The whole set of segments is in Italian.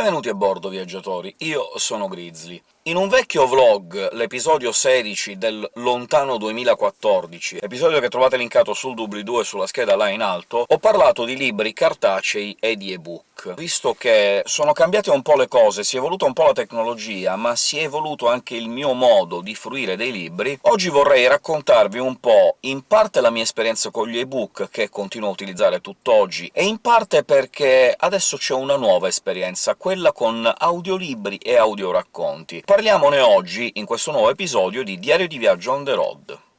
Benvenuti a bordo, viaggiatori. Io sono Grizzly. In un vecchio vlog, l'episodio 16 del lontano 2014, episodio che trovate linkato sul doobly-doo e sulla scheda là in alto, ho parlato di libri cartacei e di ebook. Visto che sono cambiate un po' le cose, si è evoluta un po' la tecnologia, ma si è evoluto anche il mio modo di fruire dei libri, oggi vorrei raccontarvi un po' in parte la mia esperienza con gli ebook, che continuo a utilizzare tutt'oggi, e in parte perché adesso c'è una nuova esperienza, quella con audiolibri e audioracconti. Parliamone oggi, in questo nuovo episodio di Diario di viaggio on the road.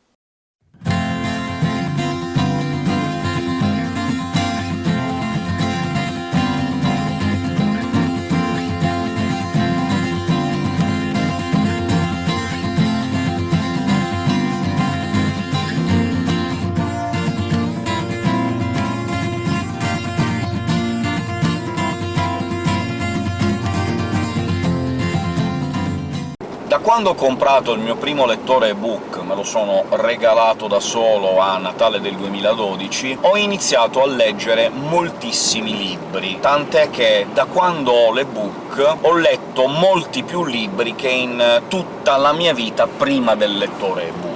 Da quando ho comprato il mio primo lettore ebook, me lo sono regalato da solo a Natale del 2012, ho iniziato a leggere moltissimi libri, tant'è che da quando ho l'ebook ho letto molti più libri che in tutta la mia vita prima del lettore ebook.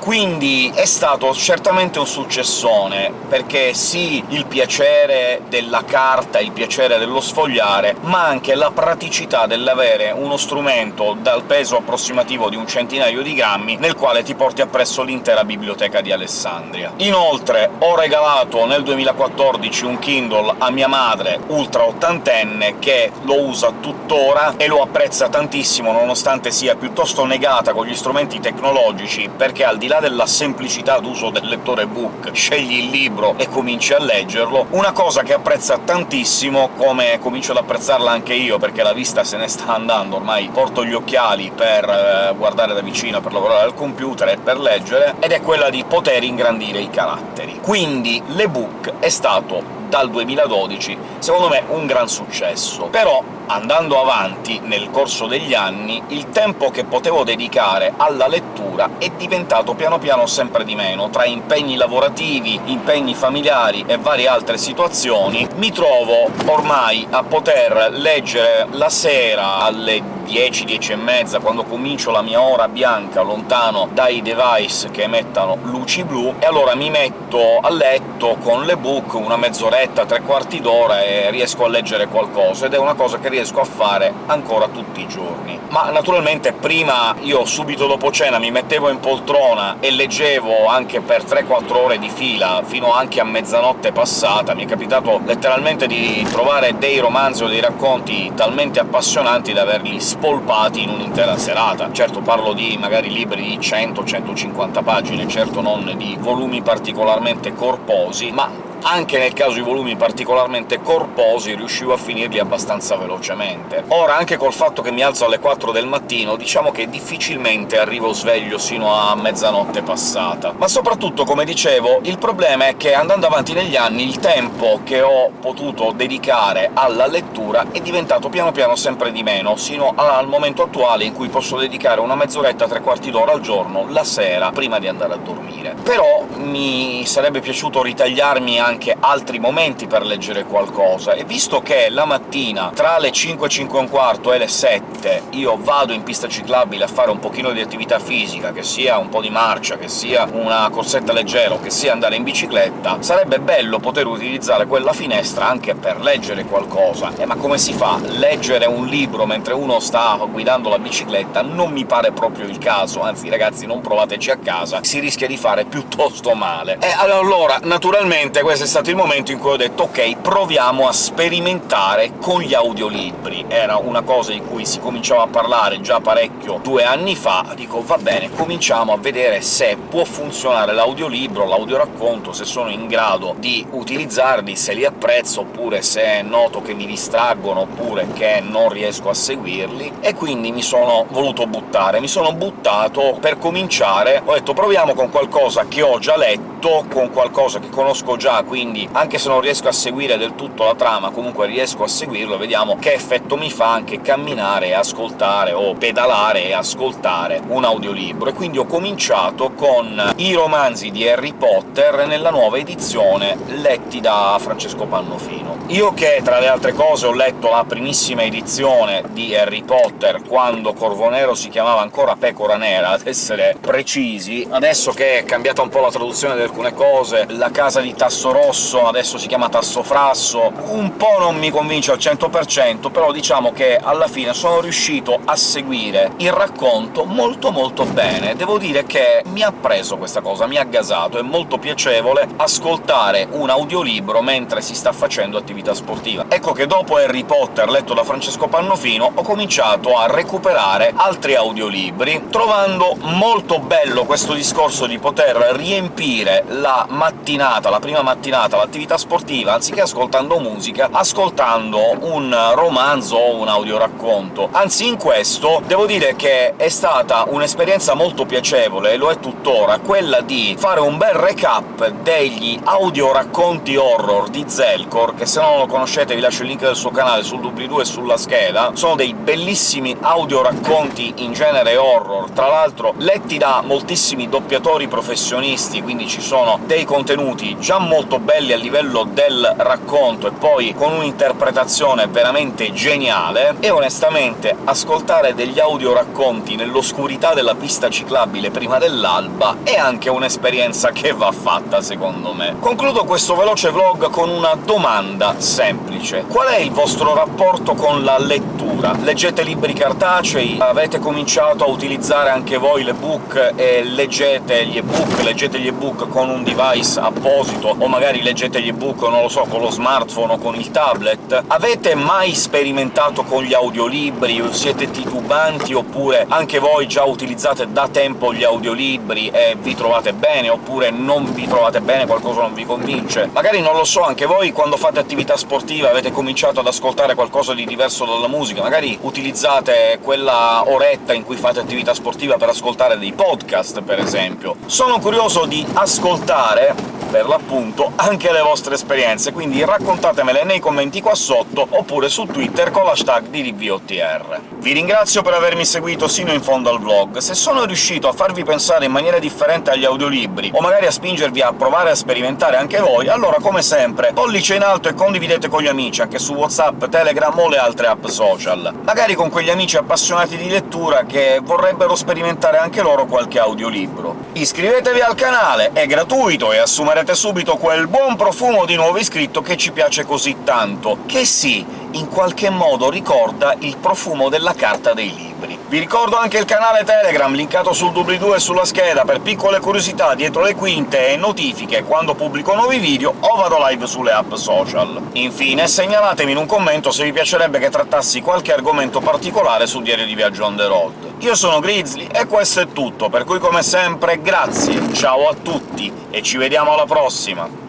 Quindi è stato certamente un successone, perché sì, il piacere della carta, il piacere dello sfogliare, ma anche la praticità dell'avere uno strumento dal peso approssimativo di un centinaio di grammi, nel quale ti porti appresso l'intera biblioteca di Alessandria. Inoltre ho regalato nel 2014 un Kindle a mia madre, ultra ottantenne, che lo usa tuttora e lo apprezza tantissimo, nonostante sia piuttosto negata con gli strumenti tecnologici, perché al di là della semplicità d'uso del lettore book, scegli il libro e cominci a leggerlo, una cosa che apprezza tantissimo, come comincio ad apprezzarla anche io, perché la vista se ne sta andando, ormai porto gli occhiali per eh, guardare da vicino, per lavorare al computer e per leggere, ed è quella di poter ingrandire i caratteri. Quindi l'ebook è stato dal 2012, secondo me un gran successo. Però, andando avanti nel corso degli anni, il tempo che potevo dedicare alla lettura è diventato piano piano sempre di meno. Tra impegni lavorativi, impegni familiari e varie altre situazioni, mi trovo ormai a poter leggere la sera alle 10, 10 e mezza, quando comincio la mia ora bianca lontano dai device che emettano luci blu, e allora mi metto a letto con l'ebook una mezz'oretta, tre quarti d'ora e riesco a leggere qualcosa, ed è una cosa che riesco a fare ancora tutti i giorni. Ma naturalmente prima io subito dopo cena mi mettevo in poltrona e leggevo anche per 3-4 ore di fila, fino anche a mezzanotte passata. Mi è capitato letteralmente di trovare dei romanzi o dei racconti talmente appassionanti da averli spolpati in un'intera serata. Certo parlo di magari libri di 100-150 pagine, certo non di volumi particolarmente corposi, ma anche nel caso di volumi particolarmente corposi riuscivo a finirli abbastanza velocemente. Ora, anche col fatto che mi alzo alle 4 del mattino, diciamo che difficilmente arrivo sveglio sino a mezzanotte passata. Ma soprattutto, come dicevo, il problema è che andando avanti negli anni il tempo che ho potuto dedicare alla lettura è diventato piano piano sempre di meno, sino al momento attuale in cui posso dedicare una mezz'oretta, tre quarti d'ora al giorno, la sera, prima di andare a dormire. Però mi sarebbe piaciuto ritagliarmi anche altri momenti per leggere qualcosa, e visto che la mattina, tra le 5 e 5 un quarto le 7, io vado in pista ciclabile a fare un pochino di attività fisica, che sia un po' di marcia, che sia una corsetta leggera o che sia andare in bicicletta, sarebbe bello poter utilizzare quella finestra anche per leggere qualcosa. Eh, ma come si fa? Leggere un libro mentre uno sta guidando la bicicletta non mi pare proprio il caso, anzi ragazzi non provateci a casa, si rischia di fare piuttosto male. E allora, naturalmente, questo è stato il momento in cui ho detto «Ok, proviamo a sperimentare con gli audiolibri». Era una cosa di cui si cominciava a parlare già parecchio due anni fa, dico «Va bene, cominciamo a vedere se può funzionare l'audiolibro, l'audioracconto, se sono in grado di utilizzarli, se li apprezzo, oppure se noto che mi distraggono, oppure che non riesco a seguirli», e quindi mi sono voluto buttare. Mi sono buttato per cominciare, ho detto «proviamo con qualcosa che ho già letto, con qualcosa che conosco già, quindi anche se non riesco a seguire del tutto la trama, comunque riesco a seguirlo, vediamo che effetto mi fa anche camminare e ascoltare, o pedalare e ascoltare un audiolibro. E quindi ho cominciato con i romanzi di Harry Potter nella nuova edizione, letti da Francesco Pannofino. Io che, tra le altre cose, ho letto la primissima edizione di Harry Potter, quando Corvonero si chiamava ancora Pecora Nera, ad essere precisi, adesso che è cambiata un po' la traduzione di alcune cose, la casa di Tasso Rosso adesso si chiama Tasso Frasso, un po' non mi convince al 100%, però diciamo che alla fine sono riuscito a seguire il racconto molto molto bene. Devo dire che mi ha preso questa cosa, mi ha gasato, è molto piacevole ascoltare un audiolibro mentre si sta facendo attività sportiva. Ecco che dopo Harry Potter, letto da Francesco Pannofino, ho cominciato a recuperare altri audiolibri, trovando molto bello questo discorso di poter riempire la mattinata, la prima mattinata, l'attività sportiva, anziché ascoltando musica, ascoltando un romanzo o un audioracconto. Anzi, in questo devo dire che è stata un'esperienza molto piacevole, e lo è tuttora, quella di fare un bel recap degli audioracconti horror di Zelkor, che se non lo conoscete vi lascio il link del suo canale sul doobly-doo e sulla scheda. Sono dei bellissimi audioracconti in genere horror, tra l'altro letti da moltissimi doppiatori professionisti, quindi ci sono dei contenuti già molto belli a livello del racconto e poi con un'interpretazione veramente geniale, e onestamente ascoltare degli audioracconti nell'oscurità della pista ciclabile prima dell'alba è anche un'esperienza che va fatta, secondo me. Concludo questo veloce vlog con una domanda semplice. Qual è il vostro rapporto con la lettura? Leggete libri cartacei? Avete cominciato a utilizzare anche voi l'ebook e leggete gli ebook, leggete gli ebook con un device apposito, o magari leggete gli ebook, non lo so, con lo smartphone o con il tablet? Avete mai sperimentato con gli audiolibri? Siete titubanti, oppure anche voi già utilizzate da tempo gli audiolibri e vi trovate bene, oppure non vi trovate bene, qualcosa non vi convince? Magari, non lo so, anche voi quando fate attività sportiva avete cominciato ad ascoltare qualcosa di diverso dalla musica, magari utilizzate quella oretta in cui fate attività sportiva per ascoltare dei podcast, per esempio. Sono curioso di ascoltare per l'appunto anche le vostre esperienze, quindi raccontatemele nei commenti qua sotto, oppure su Twitter con l'hashtag di DVOTR. Vi ringrazio per avermi seguito sino in fondo al vlog. Se sono riuscito a farvi pensare in maniera differente agli audiolibri, o magari a spingervi a provare a sperimentare anche voi, allora come sempre pollice in alto e condividete con gli amici, anche su WhatsApp, Telegram o le altre app social. Magari con quegli amici appassionati di lettura che vorrebbero sperimentare anche loro qualche audiolibro. Iscrivetevi al canale, è gratuito e assumerete subito quel buon profumo di nuovo iscritto che ci piace così tanto, che sì, in qualche modo ricorda il profumo della carta dei libri. Vi ricordo anche il canale Telegram, linkato sul doobly-doo e sulla scheda, per piccole curiosità dietro le quinte e notifiche quando pubblico nuovi video o vado live sulle app social. Infine, segnalatemi in un commento se vi piacerebbe che trattassi qualche argomento particolare sul diario di viaggio on the road. Io sono Grizzly, e questo è tutto, per cui come sempre grazie, ciao a tutti, e ci vediamo alla prossima!